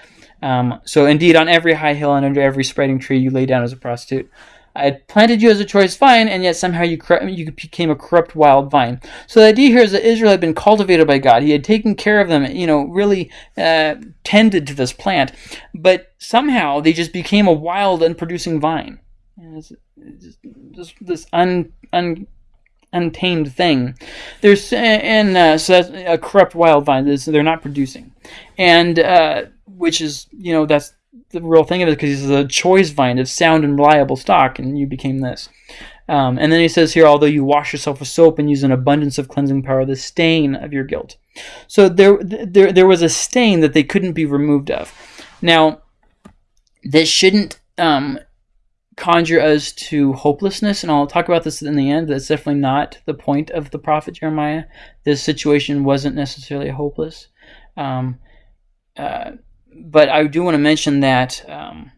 Um, so indeed, on every high hill and under every spreading tree, you lay down as a prostitute. I had planted you as a choice vine, and yet somehow you you became a corrupt wild vine. So the idea here is that Israel had been cultivated by God. He had taken care of them, you know, really uh, tended to this plant, but somehow they just became a wild and producing vine. It's- it's just- This, un, un, untamed thing. There's and uh, so that's a corrupt wild vine. They're not producing, and uh, which is you know that's the real thing of it because he's a choice vine of sound and reliable stock, and you became this. Um, and then he says here, although you wash yourself with soap and use an abundance of cleansing power, the stain of your guilt. So there, there, there was a stain that they couldn't be removed of. Now, this shouldn't um, conjure us to hopelessness, and I'll talk about this in the end. That's definitely not the point of the prophet Jeremiah. This situation wasn't necessarily hopeless. Um, uh, but I do want to mention that um,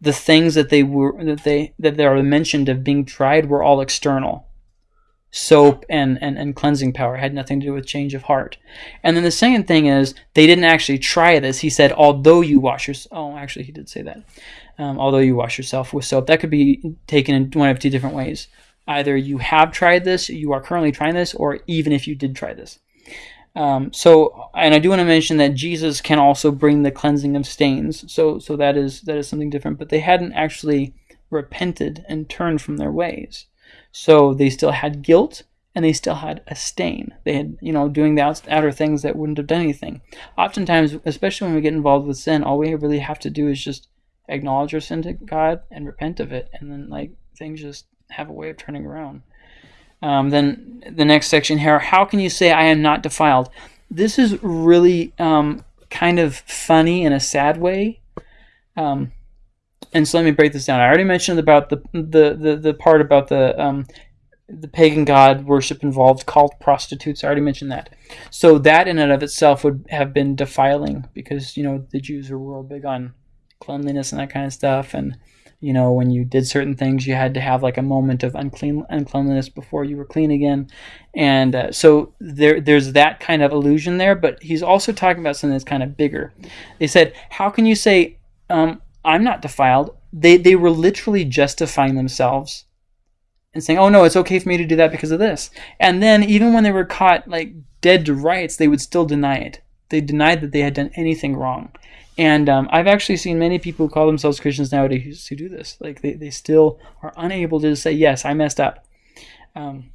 the things that they were that they that they are mentioned of being tried were all external. Soap and, and, and cleansing power had nothing to do with change of heart. And then the second thing is they didn't actually try this. He said, although you wash your oh actually he did say that. Um, although you wash yourself with soap. That could be taken in one of two different ways. Either you have tried this, you are currently trying this, or even if you did try this. Um, so, and I do want to mention that Jesus can also bring the cleansing of stains. So, so that is that is something different. But they hadn't actually repented and turned from their ways. So they still had guilt and they still had a stain. They had, you know, doing the outer things that wouldn't have done anything. Oftentimes, especially when we get involved with sin, all we really have to do is just acknowledge our sin to God and repent of it, and then like things just have a way of turning around. Um, then the next section here: How can you say I am not defiled? This is really um, kind of funny in a sad way. Um, and so let me break this down. I already mentioned about the the the, the part about the um, the pagan god worship involved cult prostitutes. I already mentioned that. So that in and of itself would have been defiling because you know the Jews were real big on cleanliness and that kind of stuff, and you know when you did certain things, you had to have like a moment of unclean uncleanliness before you were clean again, and uh, so there there's that kind of illusion there. But he's also talking about something that's kind of bigger. They said, "How can you say?" Um, I'm not defiled. They they were literally justifying themselves and saying, "Oh no, it's okay for me to do that because of this." And then even when they were caught like dead to rights, they would still deny it. They denied that they had done anything wrong. And um, I've actually seen many people who call themselves Christians nowadays who do this. Like they, they still are unable to say, "Yes, I messed up." Um,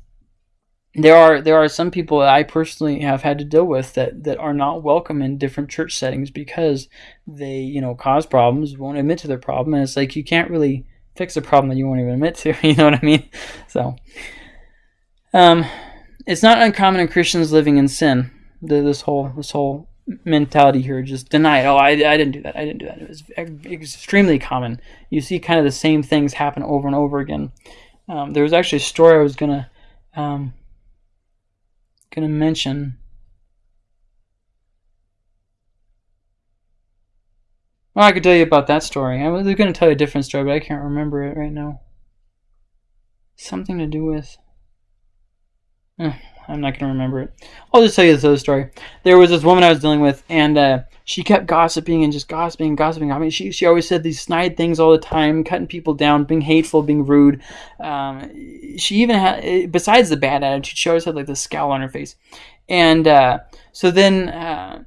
there are there are some people that I personally have had to deal with that, that are not welcome in different church settings because they you know cause problems, won't admit to their problem, and it's like you can't really fix a problem that you won't even admit to. You know what I mean? So, um, it's not uncommon in Christians living in sin. This whole this whole mentality here, just deny it. Oh, I, I didn't do that. I didn't do that. It was extremely common. You see kind of the same things happen over and over again. Um, there was actually a story I was gonna um, gonna mention. Well, I could tell you about that story. I was going to tell you a different story, but I can't remember it right now. Something to do with. Eh, I'm not going to remember it. I'll just tell you this other story. There was this woman I was dealing with, and uh, she kept gossiping and just gossiping and gossiping. I mean, she, she always said these snide things all the time, cutting people down, being hateful, being rude. Um, she even had, besides the bad attitude, she always had like this scowl on her face. And uh, so then. Uh,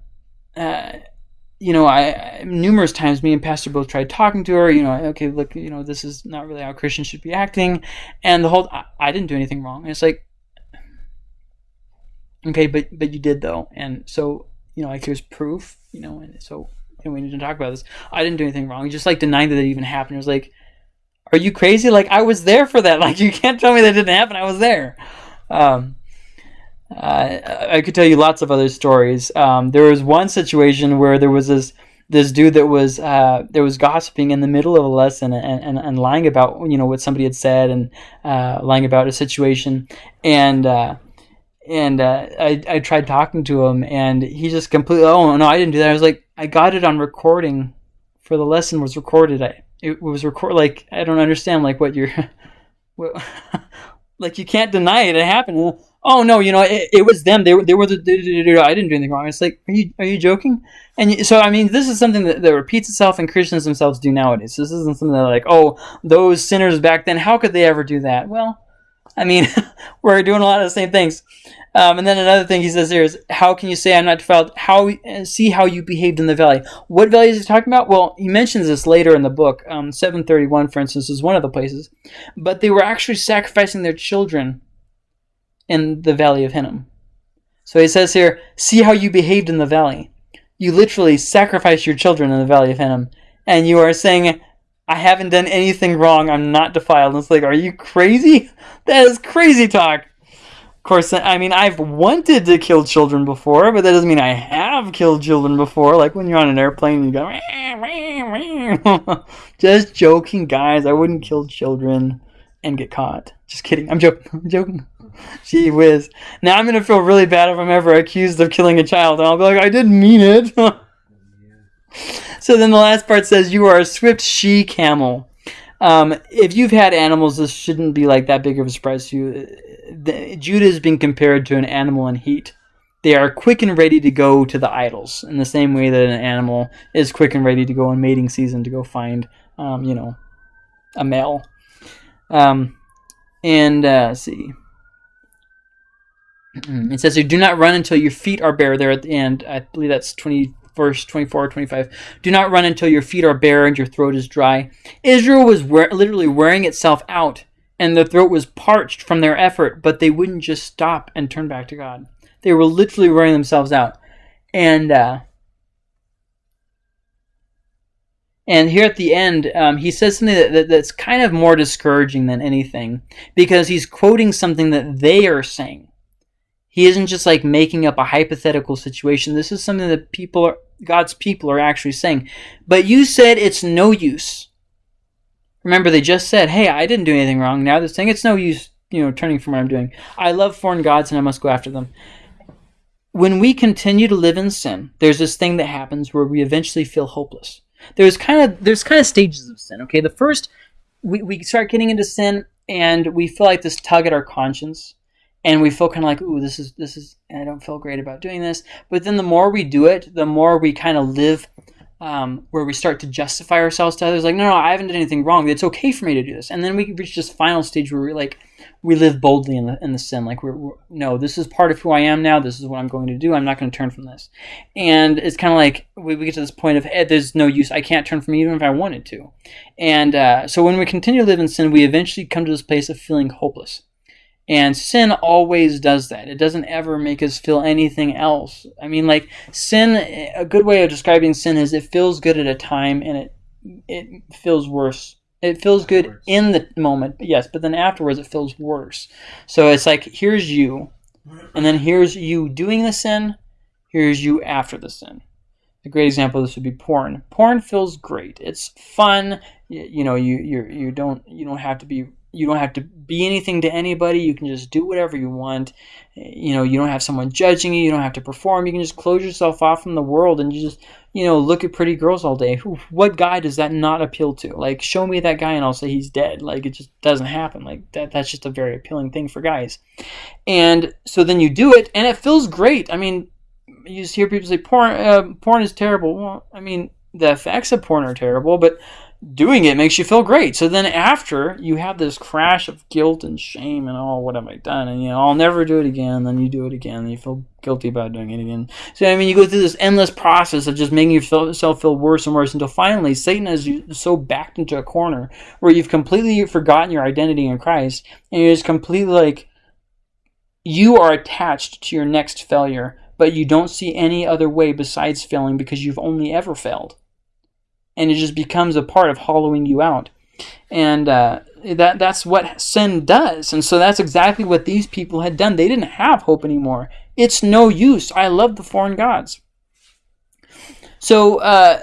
uh, you know, I, I numerous times me and Pastor both tried talking to her. You know, okay, look, you know, this is not really how Christians should be acting, and the whole I, I didn't do anything wrong. And it's like, okay, but but you did though, and so you know, like here's proof. You know, and so we need to talk about this. I didn't do anything wrong. Just like denying that it even happened. It was like, are you crazy? Like I was there for that. Like you can't tell me that didn't happen. I was there. Um, uh, I could tell you lots of other stories. Um, there was one situation where there was this this dude that was uh, there was gossiping in the middle of a lesson and, and, and lying about you know what somebody had said and uh, lying about a situation and uh, and uh, I, I tried talking to him and he just completely oh no I didn't do that I was like I got it on recording for the lesson was recorded I it was record like I don't understand like what you're what, like you can't deny it it happened oh no, you know, it, it was them. They were they were the I didn't do anything wrong. It's like, are you are you joking? And you, so I mean, this is something that, that repeats itself, and Christians themselves do nowadays. This isn't something that like, oh, those sinners back then, how could they ever do that? Well, I mean, we're doing a lot of the same things. Um, and then another thing he says here is, how can you say I'm not defiled? How see how you behaved in the valley? What valley is he talking about? Well, he mentions this later in the book. Um, 731, for instance, is one of the places. But they were actually sacrificing their children in the valley of Hinnom. So he says here, see how you behaved in the valley. You literally sacrificed your children in the valley of Hinnom, and you are saying, I haven't done anything wrong. I'm not defiled. It's like, are you crazy? That is crazy talk. Of course, I mean, I've wanted to kill children before, but that doesn't mean I have killed children before. Like when you're on an airplane and you go, just joking, guys. I wouldn't kill children and get caught. Just kidding. I'm joking. I'm joking. Gee whiz. Now I'm gonna feel really bad if I'm ever accused of killing a child, and I'll be like, I didn't mean it. so then the last part says, You are a swift she camel. Um, if you've had animals, this shouldn't be like that big of a surprise to you. The, Judah is being compared to an animal in heat. They are quick and ready to go to the idols in the same way that an animal is quick and ready to go in mating season to go find, um, you know, a male. Um, and uh, see. It says, "You "Do not run until your feet are bare." There at the end, I believe that's twenty verse 24 or 25 do not run until your feet are bare and your throat is dry. Israel was literally wearing itself out and the throat was parched from their effort but they wouldn't just stop and turn back to god. They were literally wearing themselves out. And uh, and here at the end um, he says something that, that, that's kind of more discouraging than anything because he's quoting something that they are saying he isn't just like making up a hypothetical situation. This is something that people are, God's people are actually saying. But you said it's no use. Remember, they just said, hey, I didn't do anything wrong. Now they're saying it's no use, you know, turning from what I'm doing. I love foreign gods and I must go after them. When we continue to live in sin, there's this thing that happens where we eventually feel hopeless. There's kind of there's kind of stages of sin. Okay, the first we, we start getting into sin and we feel like this tug at our conscience and we feel kind of like, ooh, this is this is, I don't feel great about doing this. But then the more we do it, the more we kind of live um, where we start to justify ourselves to others. Like, no, no, I haven't done anything wrong. It's okay for me to do this. And then we reach this final stage where we like we live boldly in the in the sin. Like we're, we're no, this is part of who I am now. This is what I'm going to do. I'm not going to turn from this. And it's kind of like we, we get to this point of hey, there's no use. I can't turn from even if I wanted to. And uh, so when we continue to live in sin, we eventually come to this place of feeling hopeless and sin always does that. It doesn't ever make us feel anything else. I mean, like sin. A good way of describing sin is it feels good at a time, and it it feels worse. It feels good in the moment, yes, but then afterwards it feels worse. So it's like here's you, and then here's you doing the sin. Here's you after the sin. A great example of this would be porn. Porn feels great. It's fun. You, you know, you you you don't you don't have to be you don't have to be anything to anybody. You can just do whatever you want. You know, you don't have someone judging you. You don't have to perform. You can just close yourself off from the world and you just, you know, look at pretty girls all day. What guy does that not appeal to? Like, show me that guy and I'll say he's dead. Like, it just doesn't happen. Like, that, that's just a very appealing thing for guys. And so then you do it and it feels great. I mean, you just hear people say porn, uh, porn is terrible. Well, I mean, the effects of porn are terrible, but doing it makes you feel great. So then after you have this crash of guilt and shame and oh, what have I done? And you know, I'll never do it again. Then you do it again, and you feel guilty about doing it again. So I mean, you go through this endless process of just making yourself feel worse and worse until finally Satan you so backed into a corner where you've completely forgotten your identity in Christ, and you're just completely like you are attached to your next failure. But you don't see any other way besides failing because you've only ever failed and it just becomes a part of hollowing you out. And uh, that that's what sin does. And so that's exactly what these people had done. They didn't have hope anymore. It's no use. I love the foreign gods. So uh,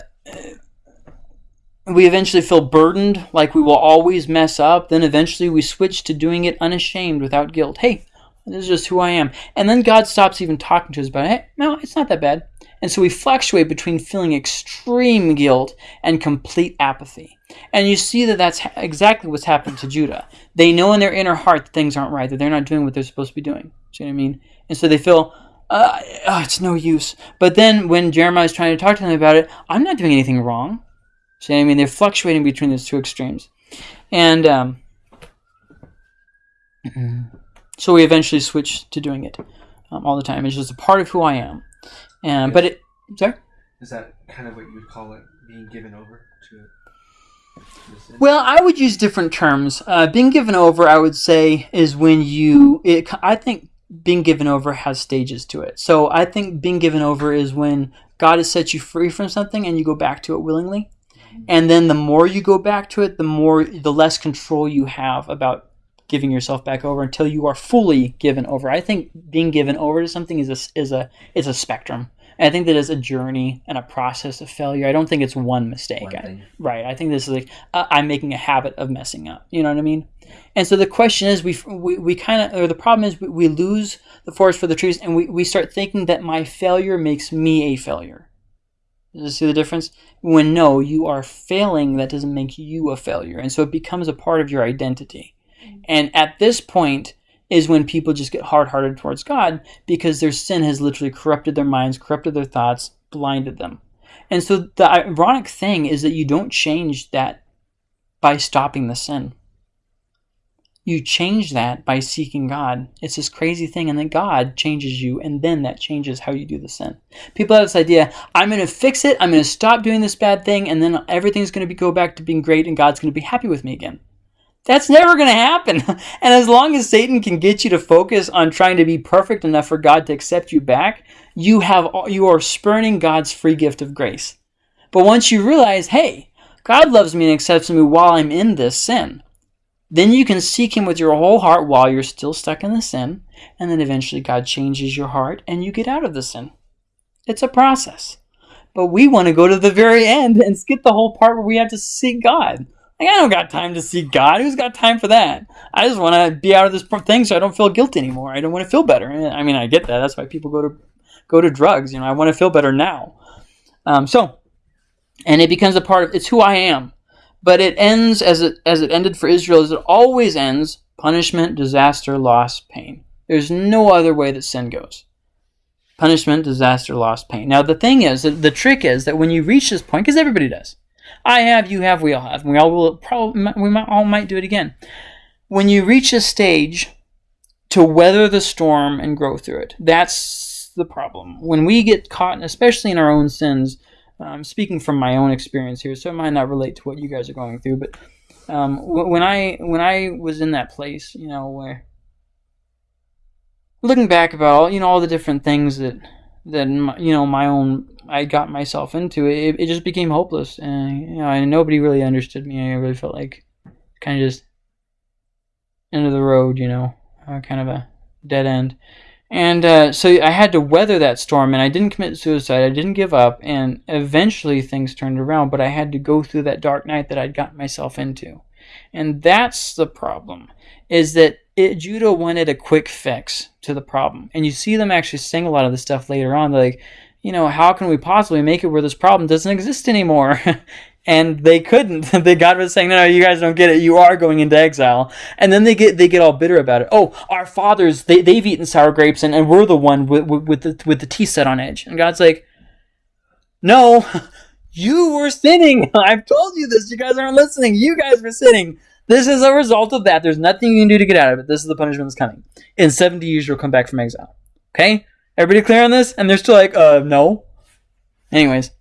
we eventually feel burdened, like we will always mess up. Then eventually we switch to doing it unashamed without guilt. Hey, this is just who I am. And then God stops even talking to us about it. Hey, no, it's not that bad. And so we fluctuate between feeling extreme guilt and complete apathy. And you see that that's exactly what's happened to Judah. They know in their inner heart that things aren't right, that they're not doing what they're supposed to be doing. See what I mean? And so they feel, uh, oh, it's no use. But then when Jeremiah is trying to talk to them about it, I'm not doing anything wrong. See what I mean? They're fluctuating between those two extremes. And um, so we eventually switch to doing it um, all the time. It's just a part of who I am. And but it, sorry. Is that kind of what you would call it, being given over to? Well, I would use different terms. Uh, being given over, I would say, is when you. It, I think being given over has stages to it. So I think being given over is when God has set you free from something and you go back to it willingly. And then the more you go back to it, the more the less control you have about giving yourself back over until you are fully given over. I think being given over to something is a, is a is a spectrum. And I think that is a journey and a process of failure. I don't think it's one mistake. One I- Right. I think this is like uh, I'm making a habit of messing up. You know what I mean? And so the question is, we we, we kind of, or the problem is, we, we lose the forest for the trees, and we, we start thinking that my failure makes me a failure. Does you see the difference? When no, you are failing, that doesn't make you a failure, and so it becomes a part of your identity. And at this point is when people just get hard-hearted towards God because their sin has literally corrupted their minds, corrupted their thoughts, blinded them. And so the ironic thing is that you don't change that by stopping the sin. You change that by seeking God. It's this crazy thing, and then God changes you, and then that changes how you do the sin. People have this idea: I'm going to fix it. I'm going to stop doing this bad thing, and then everything's going to be, go back to being great, and God's going to be happy with me again. That's never going to happen. And as long as Satan can get you to focus on trying to be perfect enough for God to accept you back, you have you are spurning God's free gift of grace. But once you realize, hey, God loves me and accepts me while I'm in this sin, then you can seek Him with your whole heart while you're still stuck in the sin, and then eventually God changes your heart and you get out of the sin. It's a process. But we want to go to the very end and skip the whole part where we have to seek God. Like, I don't got time to see God. Who's got time for that? I just want to be out of this thing so I don't feel guilty anymore. I don't want to feel better. I mean, I get that. That's why people go to go to drugs. You know, I want to feel better now. Um, so, and it becomes a part of it's who I am. But it ends as it as it ended for Israel. As it always ends: punishment, disaster, loss, pain. There's no other way that sin goes. Punishment, disaster, loss, pain. Now the thing is, the trick is that when you reach this point, because everybody does, I have, you have, we all have, we all will probably we might all might do it again. When you reach a stage to weather the storm and grow through it, that's the problem. When we get caught, especially in our own sins, I'm speaking from my own experience here, so it might not relate to what you guys are going through. But um, when I when I was in that place, you know, where looking back about all you know all the different things that that my, you know my own I got myself into, it, it just became hopeless, and you know, and nobody really understood me. I really felt like kind of just end of the road, you know, uh, kind of a dead end. And uh, so I had to weather that storm, and I didn't commit suicide. I didn't give up, and eventually things turned around. But I had to go through that dark night that I'd gotten myself into, and that's the problem. Is that it, Judah wanted a quick fix to the problem, and you see them actually sing a lot of the stuff later on. Like, you know, how can we possibly make it where this problem doesn't exist anymore? and they couldn't. the God was saying, "No, no, you guys don't get it. You are going into exile." And then they get they get all bitter about it. Oh, our fathers they they've eaten sour grapes, and, and we're the one with, with, with the with the tea set on edge. And God's like, "No, you were sinning. I've told you this. You guys aren't listening. You guys were sinning." This is a result of that. There's nothing you can do to get out of it. This is the punishment that's coming. In 70 years, you'll come back from exile. Okay? Everybody clear on this? And they're still like, uh, no. Anyways.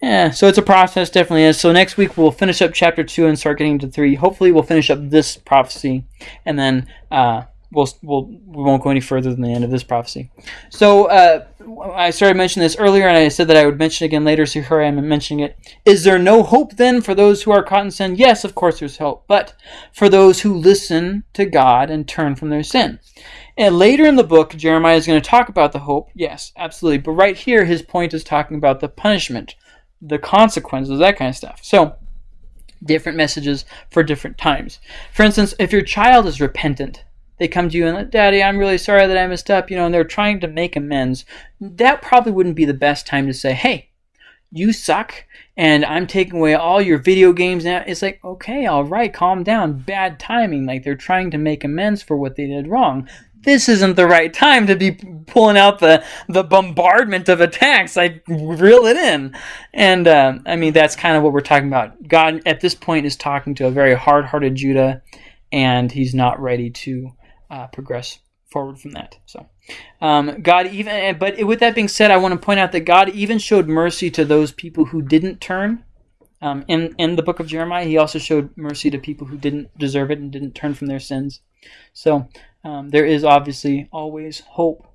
Yeah, so it's a process, definitely is. So next week we'll finish up chapter two and start getting to three. Hopefully we'll finish up this prophecy, and then uh, we'll we'll we won't go any further than the end of this prophecy. So uh, I started mentioning this earlier, and I said that I would mention it again later. So here I am mentioning it. Is there no hope then for those who are caught in sin? Yes, of course there's hope, but for those who listen to God and turn from their sin. And later in the book, Jeremiah is going to talk about the hope. Yes, absolutely. But right here, his point is talking about the punishment, the consequences, that kind of stuff. So, different messages for different times. For instance, if your child is repentant, they come to you and, Daddy, I'm really sorry that I messed up, you know, and they're trying to make amends, that probably wouldn't be the best time to say, hey, you suck and I'm taking away all your video games now. It's like, okay, all right, calm down. Bad timing. Like they're trying to make amends for what they did wrong. this isn't the right time to be pulling out the the bombardment of attacks. I reel it in, and uh, I mean that's kind of what we're talking about. God at this point is talking to a very hard-hearted Judah, and he's not ready to uh, progress forward from that. So, um, God even, but with that being said, I want to point out that God even showed mercy to those people who didn't turn. Um, in in the book of Jeremiah, He also showed mercy to people who didn't deserve it and didn't turn from their sins. So um, there is obviously always hope